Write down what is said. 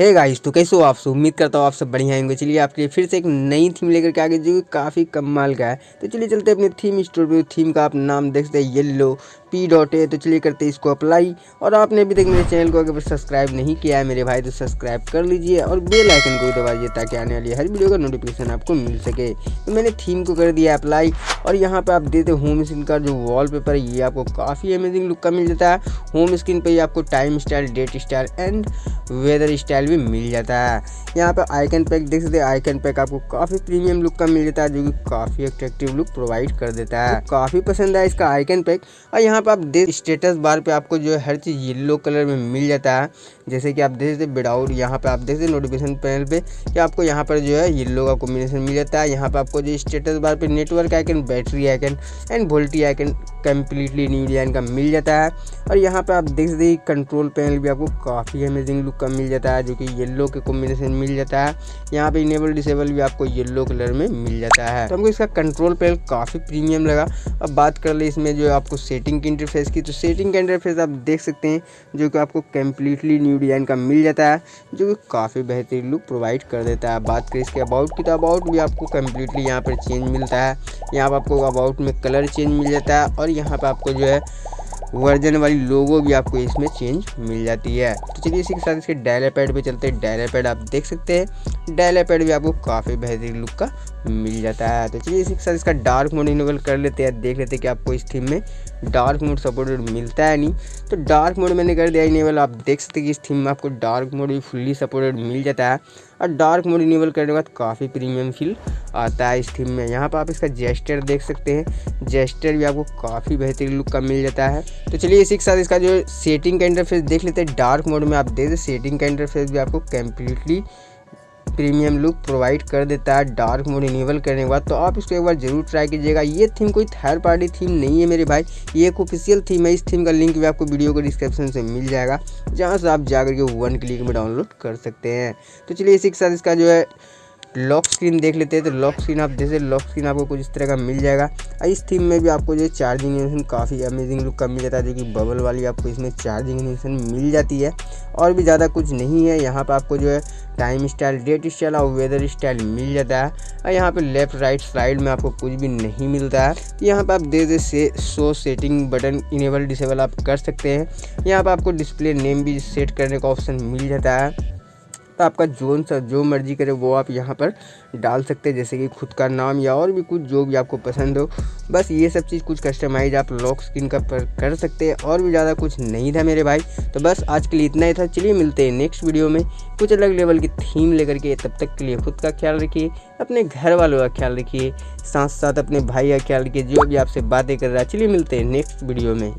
Hey guys तो कैसे हो आप सब? उम्मीद करता हूँ आप सब बढ़िया होंगे। चलिए, आपके लिए फिर से एक नई थीम लेकर के आगे, जो काफ़ी कमाल का है। तो चलिए, चलते अपने थीम स्टोर पे। थीम का आप नाम देख सकते हैं येल्लो पी डॉट ए तो चलिए करते हैं इसको अप्लाई और आपने अभी तक मेरे चैनल को अगर सब्सक्राइब नहीं किया है मेरे भाई तो सब्सक्राइब कर लीजिए और बेल आइकन को दबाइए ताकि आने वाली हर वीडियो का नोटिफिकेशन आपको मिल सके। तो मैंने थीम को कर दिया अप्लाई और यहाँ पर आप देते होम स्क्रीन का जो वॉलपेपर है, ये आपको काफ़ी अमेजिंग लुक का मिल जाता है। होम स्क्रीन पर ही आपको time style date style and weather style भी मिल जाता है। यहाँ पे आइकन पैक देख सकते आइकन पैक आपको काफ़ी प्रीमियम लुक का मिल जाता है, जो कि काफ़ी अट्रैक्टिव लुक प्रोवाइड कर देता है। तो काफ़ी पसंद है इसका आइकन पैक और यहाँ पे आप देख स्टेटस बार पे आपको जो है, हर चीज़ येलो कलर में मिल जाता है। जैसे कि आप देख सकते विदाउट यहाँ पे आप देख सकते नोटिफिकेशन पैनल पे, कि आपको यहाँ पर जो है येलो का कॉम्बिनेशन मिल जाता है। यहाँ पे आपको जो स्टेटस बार पे network icon battery icon and VoLTE icon completely new design का मिल जाता है। और यहाँ पे आप देख सकते कंट्रोल पैनल भी आपको काफ़ी अमेजिंग लुक का मिल जाता है जो कि येलो के कॉम्बिनेशन मिल जाता है। यहाँ पे इनेबल डिसेबल भी आपको येलो कलर में मिल जाता है। तो हमको इसका कंट्रोल पैनल काफ़ी प्रीमियम लगा। अब बात कर ले इसमें जो आपको सेटिंग की इंटरफेस की। तो सेटिंग का इंटरफेस आप देख सकते हैं, जो कि आपको कम्प्लीटली न्यू डिज़ाइन का मिल जाता है, जो कि काफ़ी बेहतरीन लुक प्रोवाइड कर देता है। बात करें इसके अबाउट की तो अबाउट भी आपको कम्प्लीटली यहाँ पर चेंज मिलता है। यहाँ पर आपको अबाउट में कलर चेंज मिल जाता है और यहाँ पर आपको जो है वर्जन वाली लोगो भी आपको इसमें चेंज मिल जाती है। तो चलिए इसी के साथ इसके डायलर पैड पे चलते हैं। डायलर पैड आप देख सकते हैं। डायलर पैड भी आपको काफ़ी बेहतरीन लुक का मिल जाता है। तो चलिए इसी के साथ इसका डार्क मोड इनेबल कर लेते हैं। देख लेते हैं कि आपको इस थीम में डार्क मोड सपोर्टेड मिलता है नहीं। तो डार्क मोड मैंने कर दिया इनेबल आप देख सकते हैं कि इस थीम में आपको डार्क मोड भी फुल्ली सपोर्टेड मिल जाता है। और डार्क मोड इनेबल करने के बाद काफ़ी प्रीमियम फील आता है इस थीम में। यहाँ पर आप इसका जेस्टर देख सकते हैं। जेस्टर भी आपको काफ़ी बेहतरीन लुक का मिल जाता है। तो चलिए इसी के साथ इसका जो सेटिंग का इंटरफेस देख लेते हैं। डार्क मोड में आप देख सेटिंग का इंटरफेस भी आपको कम्प्लीटली प्रीमियम लुक प्रोवाइड कर देता है डार्क मोड इनेबल करने के बाद। तो आप इसको एक बार ज़रूर ट्राई कीजिएगा। ये थीम कोई थर्ड पार्टी थीम नहीं है मेरे भाई। ये एक ऑफिशियल थीम है। इस थीम का लिंक भी आपको वीडियो को डिस्क्रिप्शन से मिल जाएगा, जहाँ से आप जाकर के वन क्लिक में डाउनलोड कर सकते हैं। तो चलिए इसी के साथ इसका जो है लॉक स्क्रीन देख लेते हैं। तो लॉक स्क्रीन आप जैसे लॉक स्क्रीन आपको कुछ इस तरह का मिल जाएगा। इस थीम में भी आपको जो चार्जिंग इनेशन काफ़ी अमेजिंग लुक का मिल जाता है, जो कि बबल वाली आपको इसमें चार्जिंग इनेशन मिल जाती है। और भी ज़्यादा कुछ नहीं है। यहाँ पर आपको जो है टाइम स्टाइल डेट स्टाइल और वेदर स्टाइल मिल जाता है। और यहाँ पे लेफ़्ट राइट साइड में आपको कुछ भी नहीं मिलता है। तो यहाँ पर आप दे दे से show setting button enable disable आप कर सकते हैं। यहाँ पर आपको डिस्प्ले नेम भी सेट करने का ऑप्शन मिल जाता है। तो आपका जोन सा, जो मर्ज़ी करे, वो आप यहाँ पर डाल सकते हैं, जैसे कि खुद का नाम या और भी कुछ जो भी आपको पसंद हो। बस ये सब चीज़ कुछ कस्टमाइज आप लॉक स्क्रीन का पर कर सकते हैं, और भी ज़्यादा कुछ नहीं था मेरे भाई। तो बस आज के लिए इतना ही था। चलिए मिलते हैं नेक्स्ट वीडियो में कुछ अलग लेवल की थीम लेकर के। तब तक के लिए खुद का ख्याल रखिए, अपने घर वालों का ख्याल रखिए साथ साथ अपने भाई का ख्याल रखिए, जो भी आपसे बातें कर रहा है। चलिए मिलते हैं नेक्स्ट वीडियो में।